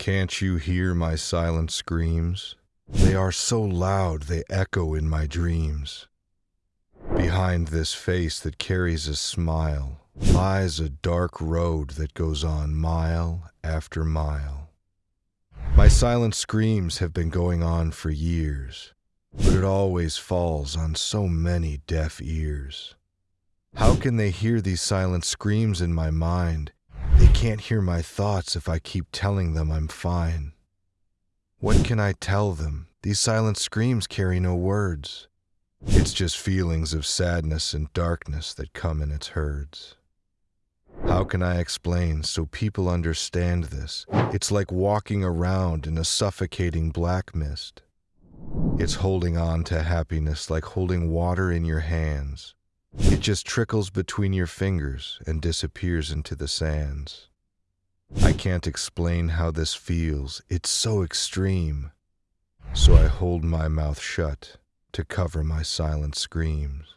Can't you hear my silent screams? They are so loud they echo in my dreams. Behind this face that carries a smile lies a dark road that goes on mile after mile. My silent screams have been going on for years, but it always falls on so many deaf ears. How can they hear these silent screams in my mind they can't hear my thoughts if I keep telling them I'm fine. What can I tell them? These silent screams carry no words. It's just feelings of sadness and darkness that come in its herds. How can I explain so people understand this? It's like walking around in a suffocating black mist. It's holding on to happiness like holding water in your hands. It just trickles between your fingers and disappears into the sands. I can't explain how this feels, it's so extreme. So I hold my mouth shut to cover my silent screams.